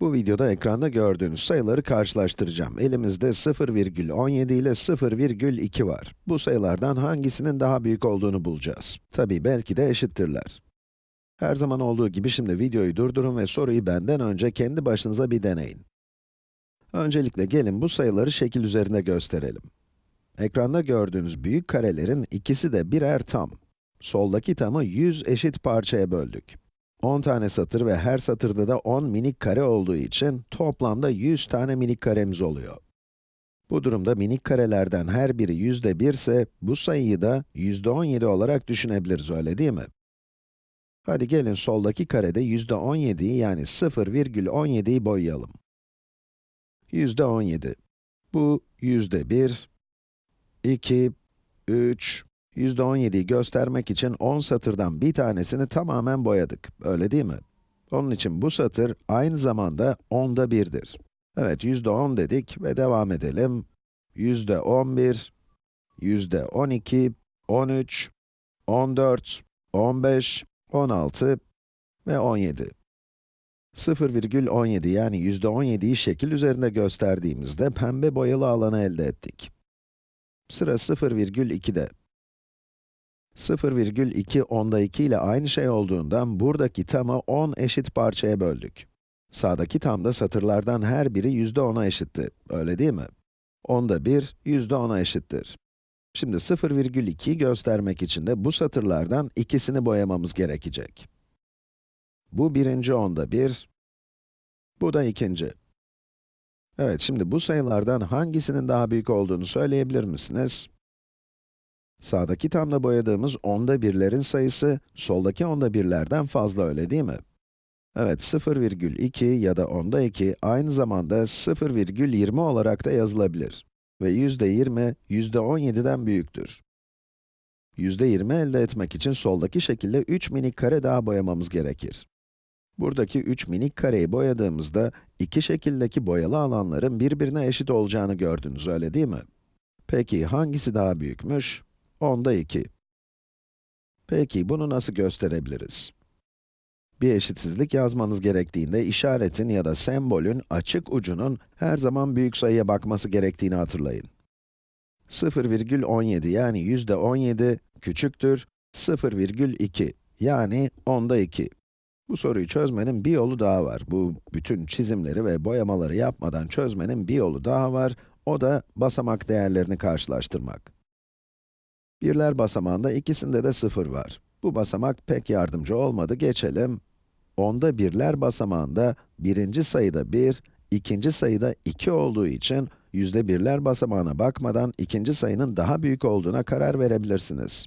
Bu videoda ekranda gördüğünüz sayıları karşılaştıracağım. Elimizde 0,17 ile 0,2 var. Bu sayılardan hangisinin daha büyük olduğunu bulacağız. Tabii belki de eşittirler. Her zaman olduğu gibi şimdi videoyu durdurun ve soruyu benden önce kendi başınıza bir deneyin. Öncelikle gelin bu sayıları şekil üzerinde gösterelim. Ekranda gördüğünüz büyük karelerin ikisi de birer tam. Soldaki tamı 100 eşit parçaya böldük. 10 tane satır ve her satırda da 10 minik kare olduğu için toplamda 100 tane minik karemiz oluyor. Bu durumda minik karelerden her biri yüzde 1 ise bu sayıyı da yüzde 17 olarak düşünebiliriz öyle değil mi? Hadi gelin soldaki karede yüzde 17'yi yani 0,17'yi boyayalım. Yüzde 17. Bu yüzde 1, 2, 3, yüzde 17'yi göstermek için 10 satırdan bir tanesini tamamen boyadık, öyle değil mi? Onun için bu satır aynı zamanda onda 1'dir. Evet, yüzde 10 dedik ve devam edelim. Yüzde 11, yüzde 12, 13, 14, 15, 16 ve 17. 0,17 yani yüzde 17'yi şekil üzerinde gösterdiğimizde pembe boyalı alanı elde ettik. Sıra 0,2'de. 0,2 onda 2 ile aynı şey olduğundan buradaki tamı 10 eşit parçaya böldük. Sağdaki tamda satırlardan her biri yüzde 10'a eşitti, öyle değil mi? Onda 1, yüzde 10'a eşittir. Şimdi 0,2'yi göstermek için de bu satırlardan ikisini boyamamız gerekecek. Bu birinci onda 1, bu da ikinci. Evet, şimdi bu sayılardan hangisinin daha büyük olduğunu söyleyebilir misiniz? Sağdaki tamda boyadığımız onda birlerin sayısı, soldaki onda birlerden fazla öyle değil mi? Evet, 0,2 ya da onda 2 aynı zamanda 0,20 olarak da yazılabilir. Ve yüzde 20, yüzde 17'den büyüktür. Yüzde 20 elde etmek için soldaki şekilde 3 minik kare daha boyamamız gerekir. Buradaki 3 minik kareyi boyadığımızda, iki şekildeki boyalı alanların birbirine eşit olacağını gördünüz, öyle değil mi? Peki, hangisi daha büyükmüş? Onda 2. Peki, bunu nasıl gösterebiliriz? Bir eşitsizlik yazmanız gerektiğinde işaretin ya da sembolün açık ucunun her zaman büyük sayıya bakması gerektiğini hatırlayın. 0,17 yani yüzde 17 küçüktür 0,2 yani onda 2. Bu soruyu çözmenin bir yolu daha var. Bu bütün çizimleri ve boyamaları yapmadan çözmenin bir yolu daha var. O da basamak değerlerini karşılaştırmak. Birler basamağında ikisinde de 0 var. Bu basamak pek yardımcı olmadı, geçelim. Onda birler basamağında birinci sayıda 1, ikinci sayıda 2 olduğu için yüzde birler basamağına bakmadan ikinci sayının daha büyük olduğuna karar verebilirsiniz.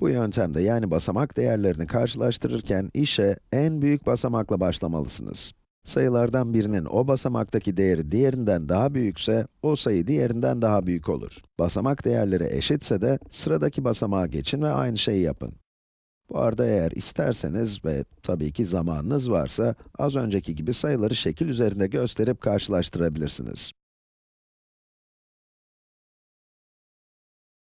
Bu yöntemde yani basamak değerlerini karşılaştırırken işe en büyük basamakla başlamalısınız. Sayılardan birinin o basamaktaki değeri diğerinden daha büyükse, o sayı diğerinden daha büyük olur. Basamak değerleri eşitse de sıradaki basamağa geçin ve aynı şeyi yapın. Bu arada eğer isterseniz ve tabii ki zamanınız varsa, az önceki gibi sayıları şekil üzerinde gösterip karşılaştırabilirsiniz.